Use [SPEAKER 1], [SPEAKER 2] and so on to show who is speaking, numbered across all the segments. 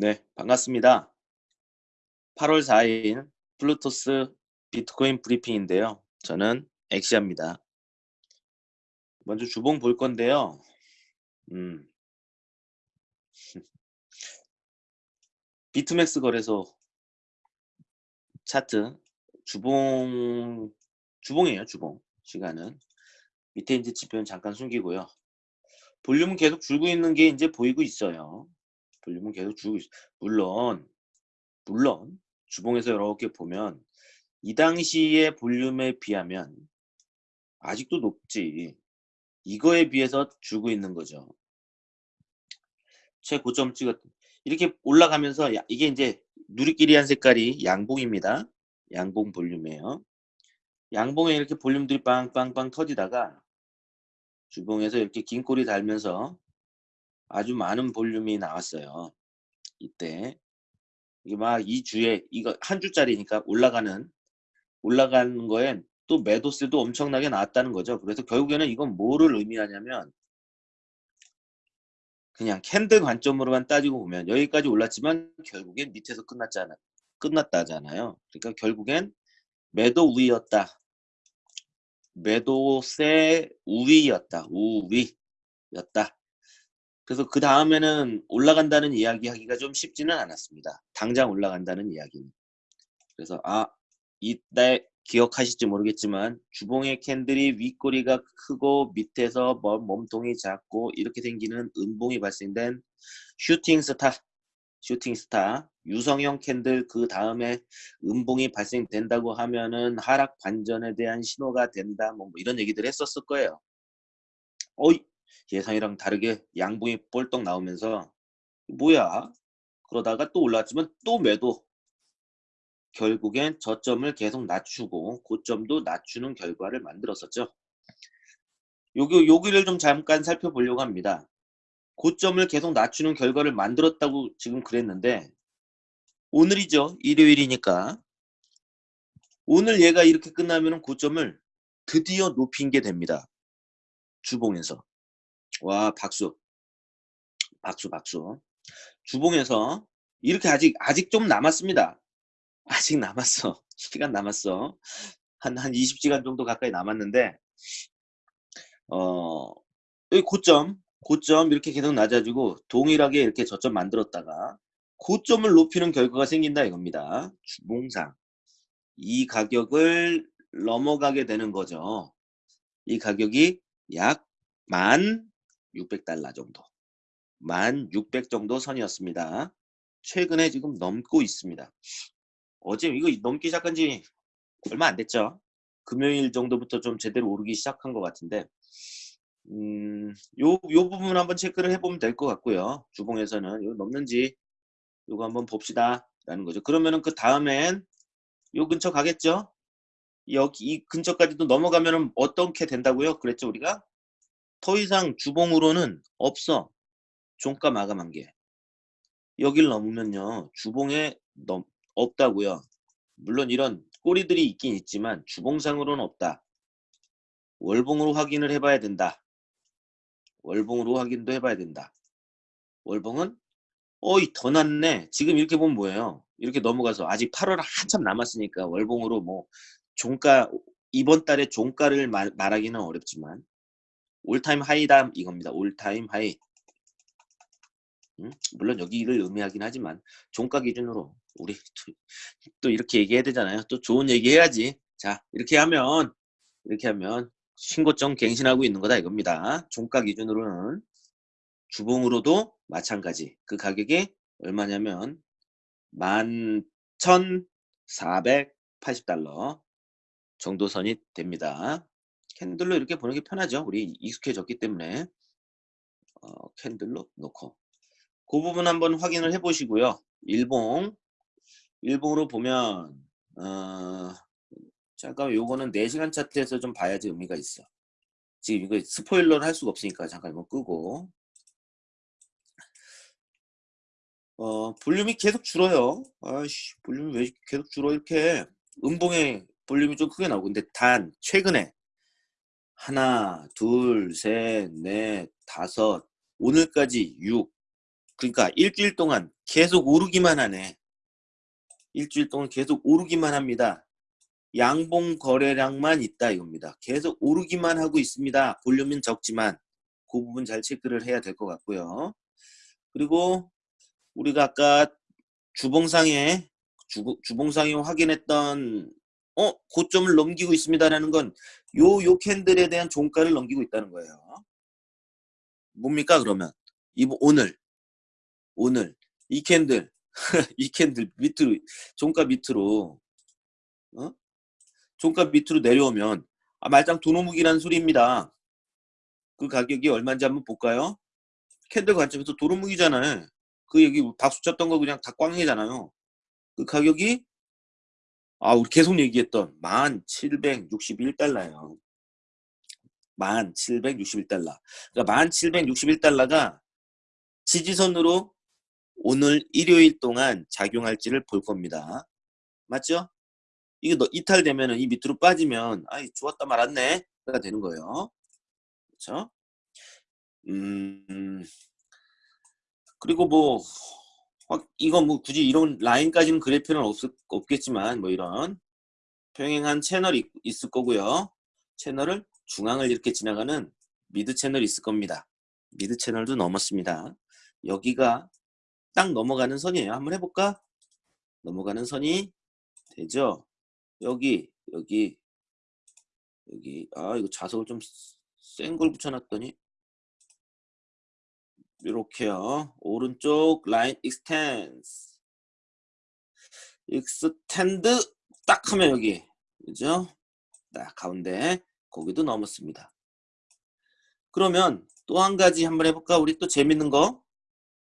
[SPEAKER 1] 네, 반갑습니다. 8월 4일 플루토스 비트코인 브리핑인데요. 저는 엑시아입니다. 먼저 주봉 볼 건데요. 음. 비트맥스 거래소 차트 주봉 주봉이에요, 주봉. 시간은 밑에 이제 지표는 잠깐 숨기고요. 볼륨은 계속 줄고 있는 게 이제 보이고 있어요. 볼륨은 계속 줄고 있어요. 물론 물론 주봉에서 이렇게 보면 이 당시의 볼륨에 비하면 아직도 높지. 이거에 비해서 줄고 있는 거죠. 최고점 찍었 이렇게 올라가면서 이게 이제 누리끼리 한 색깔이 양봉입니다. 양봉 볼륨이에요. 양봉에 이렇게 볼륨들이 빵빵빵 터지다가 주봉에서 이렇게 긴 꼬리 달면서 아주 많은 볼륨이 나왔어요. 이때 막 이 주에 이거 한 주짜리니까 올라가는 올라가는 거엔 또 매도세도 엄청나게 나왔다는 거죠. 그래서 결국에는 이건 뭐를 의미하냐면 그냥 캔들 관점으로만 따지고 보면 여기까지 올랐지만 결국엔 밑에서 끝났잖아 끝났다잖아요. 그러니까 결국엔 매도 우위였다. 매도세 우위였다. 우위였다. 그래서 그 다음에는 올라간다는 이야기 하기가 좀 쉽지는 않았습니다. 당장 올라간다는 이야기는. 그래서 아 이때 기억하실지 모르겠지만 주봉의 캔들이 윗꼬리가 크고 밑에서 몸통이 작고 이렇게 생기는 음봉이 발생된 슈팅스타 슈팅스타 유성형 캔들 그 다음에 음봉이 발생된다고 하면은 하락 반전에 대한 신호가 된다 뭐 이런 얘기들 했었을 거예요. 어이 예상이랑 다르게 양봉이 볼떡 나오면서 뭐야 그러다가 또 올랐지만 또 매도 결국엔 저점을 계속 낮추고 고점도 낮추는 결과를 만들었었죠. 여기, 여기를 좀 잠깐 살펴보려고 합니다. 고점을 계속 낮추는 결과를 만들었다고 지금 그랬는데 오늘이죠. 일요일이니까 오늘 얘가 이렇게 끝나면 고점을 드디어 높인 게 됩니다. 주봉에서. 와 박수. 박수 박수. 주봉에서 이렇게 아직 아직 좀 남았습니다. 아직 남았어. 시간 남았어. 한 한 20시간 정도 가까이 남았는데 어 여기 고점 고점 이렇게 계속 낮아지고 동일하게 이렇게 저점 만들었다가 고점을 높이는 결과가 생긴다 이겁니다. 주봉상. 이 가격을 넘어가게 되는 거죠. 이 가격이 약 만 600달러 정도 1600 정도 선이었습니다. 최근에 지금 넘고 있습니다. 어제 이거 넘기 시작한 지 얼마 안 됐죠. 금요일 정도부터 좀 제대로 오르기 시작한 것 같은데 음, 요, 요 부분 한번 체크를 해보면 될 것 같고요. 주봉에서는 이거 넘는지 이거 한번 봅시다 라는 거죠. 그러면은 그 다음엔 요 근처 가겠죠? 여기 이 근처까지도 넘어가면은 어떻게 된다고요? 그랬죠 우리가? 더 이상 주봉으로는 없어. 종가 마감한 게. 여길 넘으면요. 주봉에 넘, 없다고요. 물론 이런 꼬리들이 있긴 있지만 주봉상으로는 없다. 월봉으로 확인을 해봐야 된다. 월봉으로 확인도 해봐야 된다. 월봉은 어이 더 낫네. 지금 이렇게 보면 뭐예요? 이렇게 넘어가서 아직 8월 한참 남았으니까 월봉으로 뭐 종가 이번 달에 종가를 말, 말하기는 어렵지만 all-time high다 이겁니다. all-time high. 음? 물론 여기를 의미하긴 하지만 종가 기준으로 우리 또, 또 이렇게 얘기해야 되잖아요. 또 좋은 얘기 해야지. 자 이렇게 하면 이렇게 하면 신고점 갱신하고 있는 거다 이겁니다. 종가 기준으로는 주봉으로도 마찬가지. 그 가격이 얼마냐면 11,480달러 정도 선이 됩니다. 캔들로 이렇게 보는 게 편하죠. 우리 익숙해졌기 때문에 어, 캔들로 놓고 그 부분 한번 확인을 해 보시고요. 일봉 일봉으로 보면 어, 잠깐 요거는 4시간 차트에서 좀 봐야지 의미가 있어. 지금 이거 스포일러를 할 수가 없으니까 잠깐 이거 끄고 어, 볼륨이 계속 줄어요. 아이씨, 볼륨이 왜 계속 줄어? 이렇게 음봉의 볼륨이 좀 크게 나오고. 근데 단, 최근에 하나, 둘, 셋, 넷, 다섯, 오늘까지 6. 그러니까 일주일 동안 계속 오르기만 하네. 일주일 동안 계속 오르기만 합니다. 양봉 거래량만 있다 이겁니다. 계속 오르기만 하고 있습니다. 볼륨은 적지만 그 부분 잘 체크를 해야 될 것 같고요. 그리고 우리가 아까 주봉상에 주, 주봉상에 확인했던 어 고점을 넘기고 있습니다라는 건 요 요 캔들에 대한 종가를 넘기고 있다는 거예요. 뭡니까 그러면 이 오늘 오늘 이 캔들 이 캔들 밑으로 종가 밑으로 어? 종가 밑으로 내려오면 아 말짱 도루묵이라는 소리입니다. 그 가격이 얼마인지 한번 볼까요? 캔들 관점에서 도루묵이잖아요. 그 여기 박수 쳤던 거 그냥 다 꽝이잖아요. 그 가격이 아 우리 계속 얘기했던 1761달러예요. 1761달러. 그러니까 1761달러가 지지선으로 오늘 일요일 동안 작용할지를 볼 겁니다. 맞죠? 이게 너 이탈되면은 이 밑으로 빠지면 아이 좋았다 말았네 가 되는 거예요. 그렇죠? 음 그리고 뭐 이거 뭐 굳이 이런 라인까지는 그릴 필요는 없, 없겠지만 뭐 이런 평행한 채널이 있을 거고요. 채널을 중앙을 이렇게 지나가는 미드 채널이 있을 겁니다. 미드 채널도 넘었습니다. 여기가 딱 넘어가는 선이에요. 한번 해볼까? 넘어가는 선이 되죠. 여기 여기 여기 아 이거 자석을 좀 센 걸 붙여놨더니 이렇게요. 오른쪽 라인 extens extend 딱 하면 여기 그죠? 딱 가운데 거기도 넘었습니다. 그러면 또 한 가지 한번 해볼까? 우리 또 재밌는 거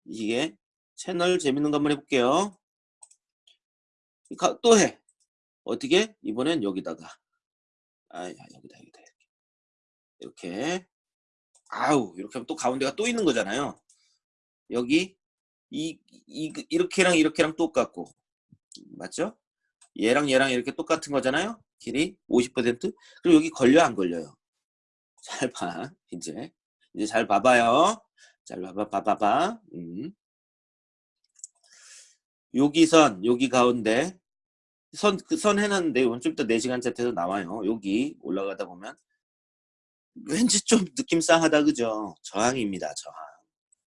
[SPEAKER 1] 이게 채널 재밌는 거 한번 해볼게요. 또 해. 어떻게? 이번엔 여기다가. 아, 여기다, 여기다. 이렇게. 이렇게. 아우, 이렇게 하면 또 가운데가 또 있는 거잖아요. 여기, 이, 이, 이렇게랑 이렇게랑 똑같고. 맞죠? 얘랑 얘랑 이렇게 똑같은 거잖아요. 길이 50%. 그리고 여기 걸려, 안 걸려요? 잘 봐. 이제. 이제 잘 봐봐요. 잘 봐봐, 봐봐봐. 음. 여기 선, 여기 가운데 선, 그선 해놨는데 이건 좀 이따 4시간 차트에서 나와요. 여기 올라가다 보면 왠지 좀 느낌 싸하다 그죠? 저항입니다. 저항.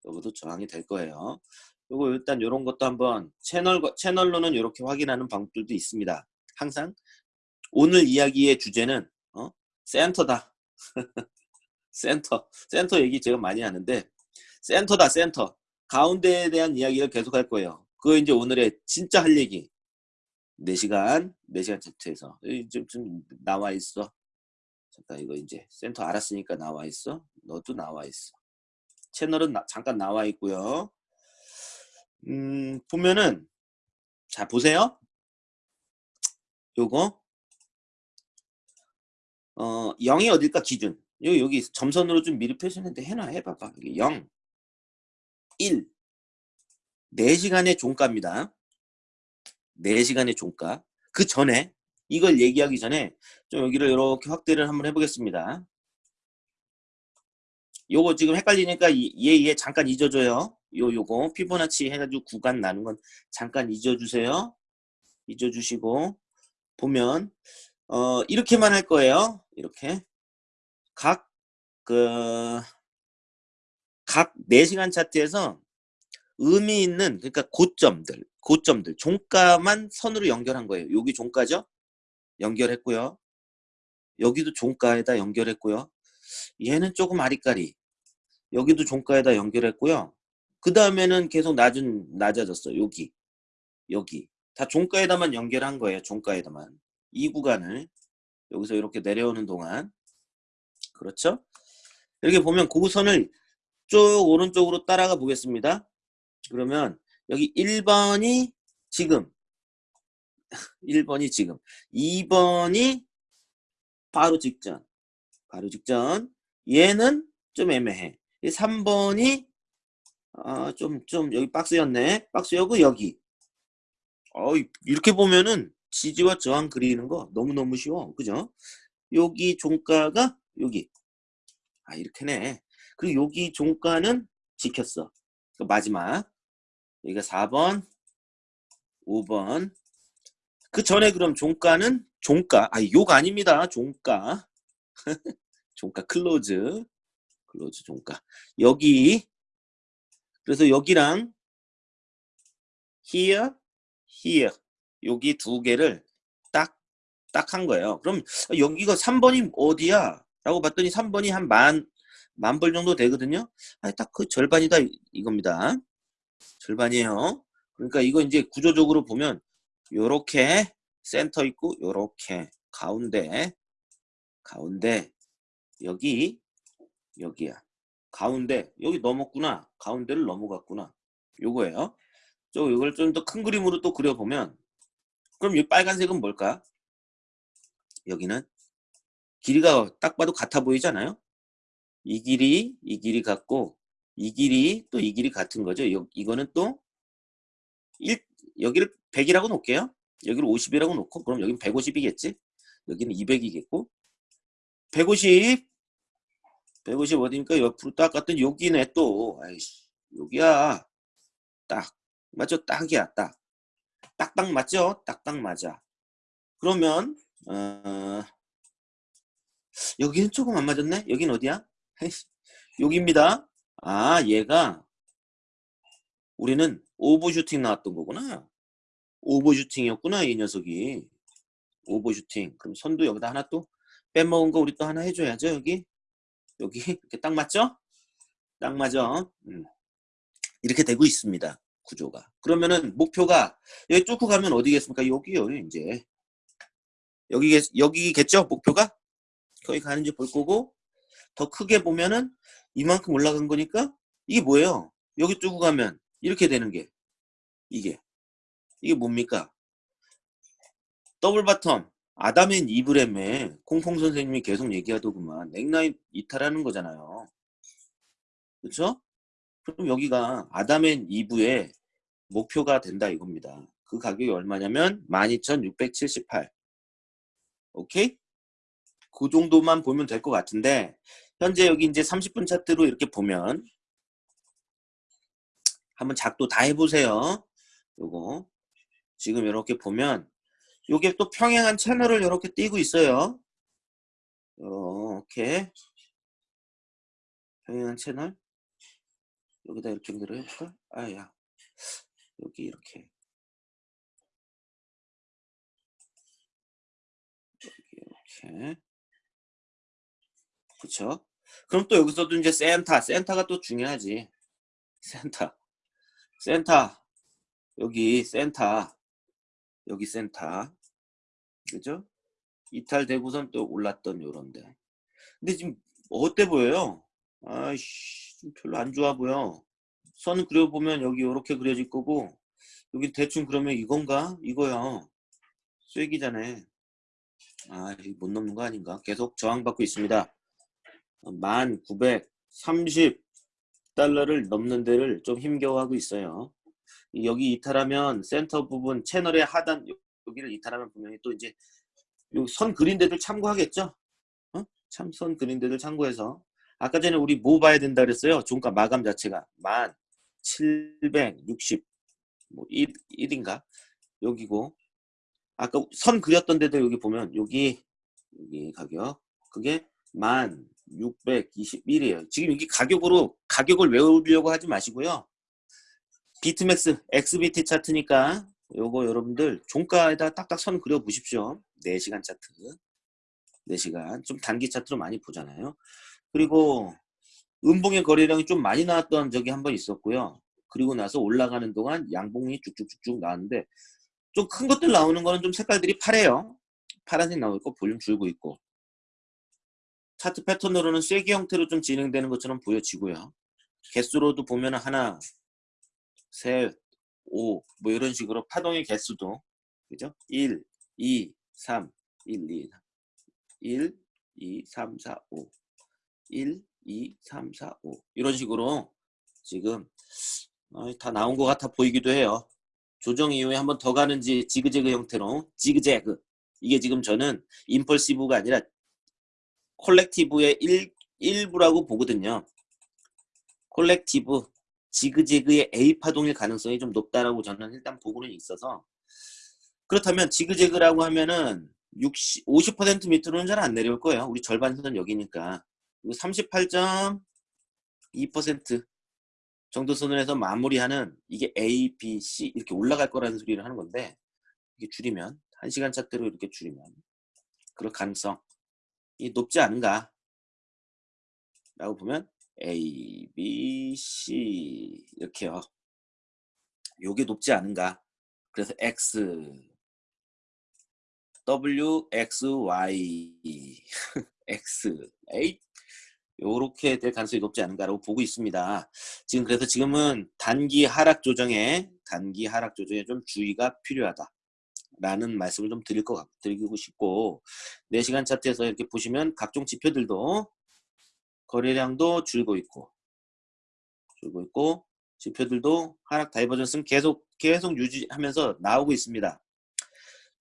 [SPEAKER 1] 여기도 저항이 될 거예요. 요거 일단 이런 것도 한번 채널 채널로는 이렇게 확인하는 방법들도 있습니다. 항상 오늘 이야기의 주제는 어? 센터다. 센터. 센터 얘기 제가 많이 하는데 센터다 센터. 가운데에 대한 이야기를 계속 할 거예요. 그거 이제 오늘의 진짜 할 얘기. 4시간, 4시간 차트에서. 좀, 좀 나와 있어. 잠깐 이거 이제 센터 알았으니까 나와 있어. 너도 나와 있어. 채널은 나, 잠깐 나와 있고요. 음, 보면은 자 보세요. 요거 어 0이 어딜까 기준. 여기 여기 점선으로 좀 미리 표시했는데 해놔 해봐봐. 여기 0, 1, 4시간의 종가입니다. 4시간의 종가. 그 전에 이걸 얘기하기 전에 좀 여기를 이렇게 확대를 한번 해보겠습니다. 요거 지금 헷갈리니까 얘, 얘 잠깐 잊어줘요. 요, 요거 피보나치 해가지고 구간 나눈 건 잠깐 잊어주세요. 잊어주시고 보면 어 이렇게만 할 거예요. 이렇게 각 그, 각 4시간 차트에서 의미 있는 그러니까 고점들 고점들 종가만 선으로 연결한 거예요 여기 종가죠 연결했고요 여기도 종가에다 연결했고요 얘는 조금 아리까리 여기도 종가에다 연결했고요. 그 다음에는 계속 낮은 낮아졌어요. 여기. 여기. 다 종가에다만 연결한 거예요. 종가에다만. 이 구간을 여기서 이렇게 내려오는 동안. 그렇죠? 이렇게 보면 고선을 쭉 오른쪽으로 따라가 보겠습니다. 그러면 여기 1번이 지금. 1번이 지금. 2번이 바로 직전. 바로 직전. 얘는 좀 애매해 3번이 아, 좀, 좀, 여기 박스였네. 박스여고, 여기. 어, 이렇게 보면은 지지와 저항 그리는 거 너무너무 쉬워. 그죠? 여기 종가가 여기. 아, 이렇게네. 그리고 여기 종가는 지켰어. 그 마지막. 여기가 4번, 5번. 그 전에 그럼 종가는 종가. 아, 욕 아닙니다. 종가. 종가 close. close 종가. 여기 그래서 여기랑 here, here 여기 두 개를 딱 딱 한 거예요. 그럼 여기가 3번이 어디야? 라고 봤더니 3번이 한 만 만 벌 정도 되거든요. 아, 딱그 절반이다 이- 이겁니다. 절반이에요. 그러니까 이거 이제 구조적으로 보면 요렇게 센터 있고 요렇게 가운데 가운데 여기 여기야. 가운데 여기 넘었구나. 가운데를 넘어갔구나. 요거예요. 저 이걸 좀 더 큰 그림으로 또 그려보면 그럼 이 빨간색은 뭘까? 여기는 길이가 딱 봐도 같아 보이잖아요. 이 길이 이 길이 같고 이 길이 또 이 길이 같은 거죠. 요, 이거는 또 1, 여기를 100이라고 놓을게요. 여기를 50이라고 놓고 그럼 여기는 150이겠지. 여기는 200이겠고 150 150 어디니까 옆으로 딱 갔더니 여기네 또. 아이씨 여기야. 딱 맞죠? 딱이야 딱. 딱딱 맞죠? 딱딱 맞아. 그러면 어, 여기는 조금 안 맞았네? 여긴 어디야? 여기입니다. 아 얘가 우리는 오버슈팅 나왔던 거구나. 오버슈팅이었구나 이 녀석이. 오버슈팅. 그럼 선도 여기다 하나 또 빼먹은 거 우리 또 하나 해줘야죠 여기 여기 이렇게 딱 맞죠? 딱 맞아. 음. 이렇게 되고 있습니다. 구조가. 그러면은 목표가 여기 쭉 가면 어디겠습니까? 여기요 이제. 여기 여기겠죠? 목표가 거기 가는지 볼 거고 더 크게 보면은 이만큼 올라간 거니까 이게 뭐예요? 여기 쭉 가면 이렇게 되는 게 이게 이게 뭡니까? double bottom Adam and Eve렘에 콩콩 선생님이 계속 얘기하더구만 넥라인 이탈하는 거잖아요. 그렇죠? 그럼 여기가 Adam and Eve의 목표가 된다 이겁니다. 그 가격이 얼마냐면 12,678. 오케이? 그 정도만 보면 될 것 같은데 현재 여기 이제 30분 차트로 이렇게 보면 한번 작도 다 해보세요. 요거 지금 이렇게 보면 요게 또 평행한 채널을 이렇게 띄고 있어요. 이렇게. 평행한 채널. 여기다 이렇게 연결을 해볼까? 아야. 여기 이렇게. 여기 이렇게. 그쵸? 그럼 또 여기서도 이제 센터. 센터가 또 중요하지. 센터. 센터. 여기 센터 여기 센터 그죠? 이탈되고선 또 올랐던 요런데 근데 지금 어때 보여요? 아이씨 좀 별로 안 좋아 보여 선 그려보면 여기 이렇게 그려질 거고 여기 대충 그러면 이건가? 이거야 쐐기잖아 아, 이거 못 넘는 거 아닌가? 계속 저항받고 있습니다. 1930달러를 넘는 데를 좀 힘겨워하고 있어요. 여기 이탈하면 센터 부분 채널의 하단 여기를 이탈하면 분명히 또 이제 선 그린 데들 참고하겠죠? 어? 참선 그린 데들 참고해서 아까 전에 우리 뭐 봐야 된다 그랬어요? 종가 마감 자체가 1760 뭐 1, 1인가? 여기고 아까 선 그렸던 데도 여기 보면 여기 여기 가격 그게 1621이에요. 지금 여기 가격으로 가격을 외우려고 하지 마시고요. 비트맥스 XBT 차트니까 요거 여러분들 종가에다 딱딱 선 그려 보십시오. 4시간 차트. 4시간 좀 단기 차트로 많이 보잖아요. 그리고 음봉의 거래량이 좀 많이 나왔던 적이 한 번 있었고요. 그리고 나서 올라가는 동안 양봉이 쭉쭉쭉쭉 나왔는데 좀 큰 것들 나오는 거는 좀 색깔들이 파래요. 파란색 나오고 볼륨 줄고 있고 차트 패턴으로는 쐐기 형태로 좀 진행되는 것처럼 보여지고요. 개수로도 보면 하나, 셋, 오, 뭐 이런 식으로 파동의 개수도 그죠? 1, 2, 3, 1, 2, 3, 1, 2, 3, 4, 5 1, 2, 3, 4, 5 이런 식으로 지금 어, 다 나온 것 같아 보이기도 해요. 조정 이후에 한번 더 가는지 지그재그 형태로 지그재그 이게 지금 저는 임펄시브가 아니라 콜렉티브의 일, 일부라고 보거든요. 콜렉티브 지그재그의 A 파동일 가능성이 좀 높다라고 저는 일단 보고는 있어서 그렇다면 지그재그라고 하면은 60, 50% 밑으로는 잘 안 내려올 거예요. 우리 절반 선은 여기니까 38.2% 정도 선을해서 마무리하는 이게 A, B, C 이렇게 올라갈 거라는 소리를 하는 건데 이게 줄이면 1시간 차대로 이렇게 줄이면 그럴 가능성이 높지 않은가 라고 보면 A, B, C 이렇게요. 요게 높지 않은가 그래서 X W, X, Y, X, A 요렇게 될 가능성이 높지 않은가라고 보고 있습니다. 지금 그래서 지금은 단기 하락 조정에 단기 하락 조정에 좀 주의가 필요하다. 라는 말씀을 좀 드릴 것 드리고 싶고 4시간 차트에서 이렇게 보시면 각종 지표들도 거래량도 줄고 있고 줄고 있고 지표들도 하락 divergence는 계속 계속 유지하면서 나오고 있습니다.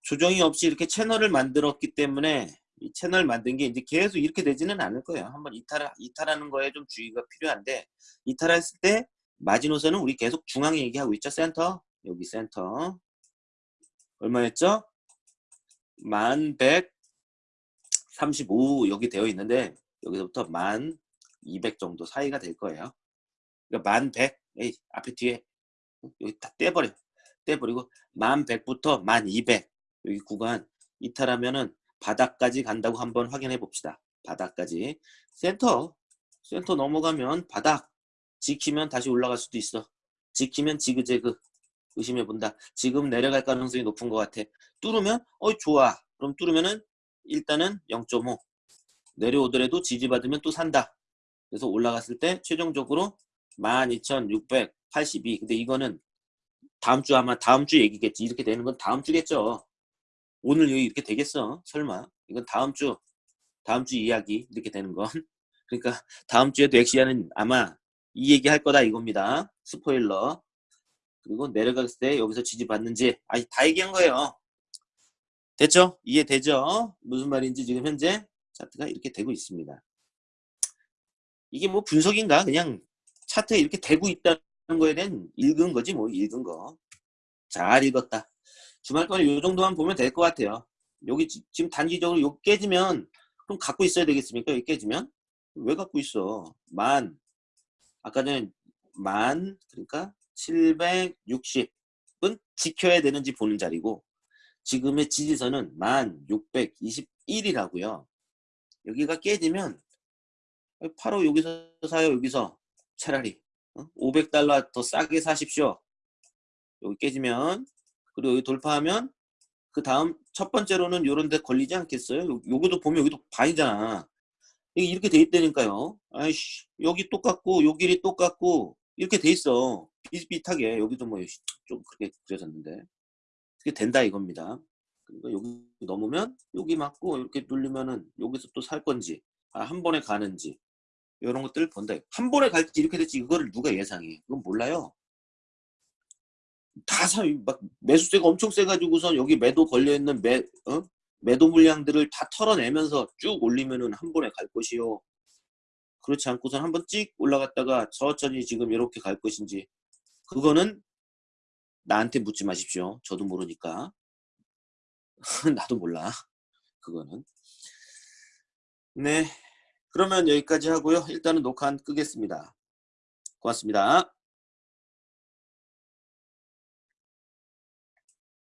[SPEAKER 1] 조정이 없이 이렇게 채널을 만들었기 때문에 이 채널 만든 게 이제 계속 이렇게 되지는 않을 거예요. 한번 이탈, 이탈하는 거에 좀 주의가 필요한데 이탈했을 때 마지노선은 우리 계속 중앙에 얘기하고 있죠. 센터 여기 센터 얼마였죠? 1135 여기 되어 있는데 여기서부터 1200 정도 사이가 될 거예요. 그러니까 1100 에이 앞에 뒤에 여기 다 떼버려 떼버리고 1100부터 1200 여기 구간 이탈하면은 바닥까지 간다고 한번 확인해 봅시다. 바닥까지. 센터. 센터 넘어가면 바닥. 지키면 다시 올라갈 수도 있어. 지키면 지그재그. 의심해 본다. 지금 내려갈 가능성이 높은 것 같아. 뚫으면 어 좋아. 그럼 뚫으면은 일단은 0.5. 내려오더라도 지지받으면 또 산다. 그래서 올라갔을 때 최종적으로 12,682. 근데 이거는 다음 주 아마 다음 주 얘기겠지. 이렇게 되는 건 다음 주겠죠. 오늘 여기 이렇게 되겠어? 설마? 이건 다음 주, 다음 주 이야기 이렇게 되는 건. 그러니까 다음 주에도 엑시아는 아마 이 얘기 할 거다 이겁니다. 스포일러. 그리고 내려갔을 때 여기서 지지받는지 아니 다 얘기한 거예요. 됐죠? 이해되죠? 무슨 말인지 지금 현재 차트가 이렇게 되고 있습니다. 이게 뭐 분석인가? 그냥 차트에 이렇게 되고 있다는 거에 대한 읽은 거지 뭐 읽은 거. 잘 읽었다. 주말 동안 이 정도만 보면 될 것 같아요. 여기 지금 단기적으로 요 깨지면 그럼 갖고 있어야 되겠습니까? 여기 깨지면 왜 갖고 있어? 만 아까 전에 만 그러니까 760은 지켜야 되는지 보는 자리고 지금의 지지선은 만 621이라고요. 여기가 깨지면 바로 여기서 사요 여기서 차라리 500달러 어? 더 싸게 사십시오. 여기 깨지면 그리고 여기 돌파하면 그 다음 첫 번째로는 요런 데 걸리지 않겠어요? 요, 요것도 보면 여기도 반이잖아. 이렇게 돼 있다니까요. 아이씨 여기 똑같고 요 길이 똑같고 이렇게 돼 있어. 비슷비슷하게 여기도 뭐 좀 그렇게 그려졌는데 그게 된다 이겁니다. 그러니까 여기 넘으면 여기 맞고 이렇게 눌리면은 여기서 또 살 건지 아, 한 번에 가는지 이런 것들을 본다. 한 번에 갈지 이렇게 될지 이거를 누가 예상해? 그건 몰라요. 다 사, 막 매수세가 엄청 세가지고선 여기 매도 걸려있는 매, 어? 매도 물량들을 다 털어내면서 쭉 올리면은 한 번에 갈 것이요. 그렇지 않고선 한번 찍 올라갔다가 천천히 지금 이렇게 갈 것인지 그거는 나한테 묻지 마십시오. 저도 모르니까. 나도 몰라. 그거는. 네. 그러면 여기까지 하고요. 일단은 녹화 끄겠습니다. 고맙습니다.